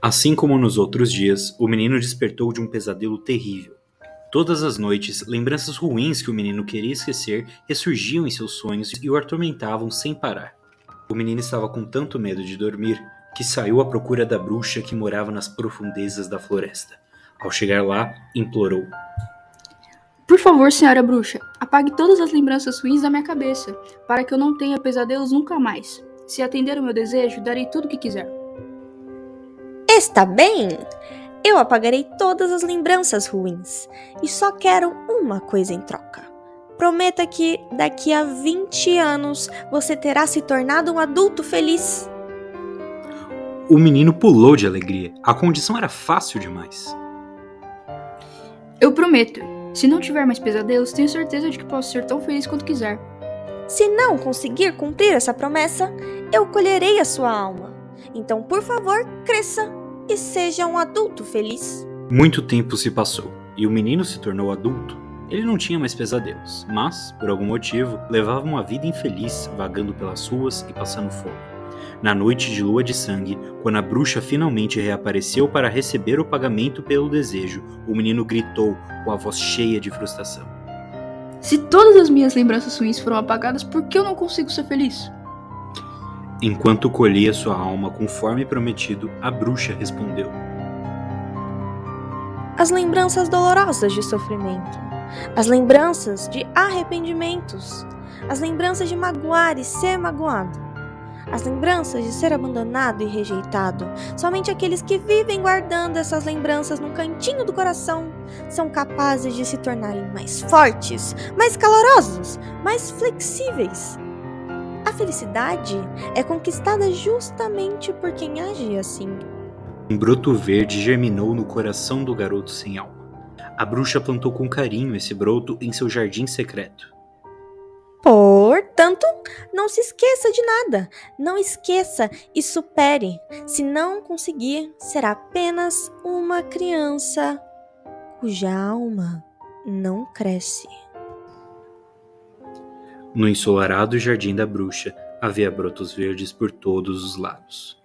Assim como nos outros dias, o menino despertou de um pesadelo terrível. Todas as noites, lembranças ruins que o menino queria esquecer ressurgiam em seus sonhos e o atormentavam sem parar. O menino estava com tanto medo de dormir que saiu à procura da bruxa que morava nas profundezas da floresta. Ao chegar lá, implorou: Por favor, senhora bruxa, apague todas as lembranças ruins da minha cabeça, para que eu não tenha pesadelos nunca mais. Se atender o meu desejo, darei tudo o que quiser. Está bem! Eu apagarei todas as lembranças ruins e só quero uma coisa em troca. Prometa que daqui a 20 anos você terá se tornado um adulto feliz. O menino pulou de alegria. A condição era fácil demais. Eu prometo. Se não tiver mais pesadelos, tenho certeza de que posso ser tão feliz quanto quiser. Se não conseguir cumprir essa promessa, eu colherei a sua alma. Então, por favor, cresça e seja um adulto feliz. Muito tempo se passou e o menino se tornou adulto. Ele não tinha mais pesadelos, mas, por algum motivo, levava uma vida infeliz vagando pelas ruas e passando fome. Na noite de lua de sangue, quando a bruxa finalmente reapareceu para receber o pagamento pelo desejo, o menino gritou com a voz cheia de frustração: Se todas as minhas lembranças ruins foram apagadas, por que eu não consigo ser feliz? Enquanto colhia sua alma conforme prometido, a bruxa respondeu: As lembranças dolorosas de sofrimento, as lembranças de arrependimentos, as lembranças de magoar e ser magoado, as lembranças de ser abandonado e rejeitado. Somente aqueles que vivem guardando essas lembranças num cantinho do coração são capazes de se tornarem mais fortes, mais calorosos, mais flexíveis. Felicidade é conquistada justamente por quem age assim. Um broto verde germinou no coração do garoto sem alma. A bruxa plantou com carinho esse broto em seu jardim secreto. Portanto, não se esqueça de nada. Não esqueça e supere. Se não conseguir, será apenas uma criança cuja alma não cresce. No ensolarado jardim da bruxa havia brotos verdes por todos os lados.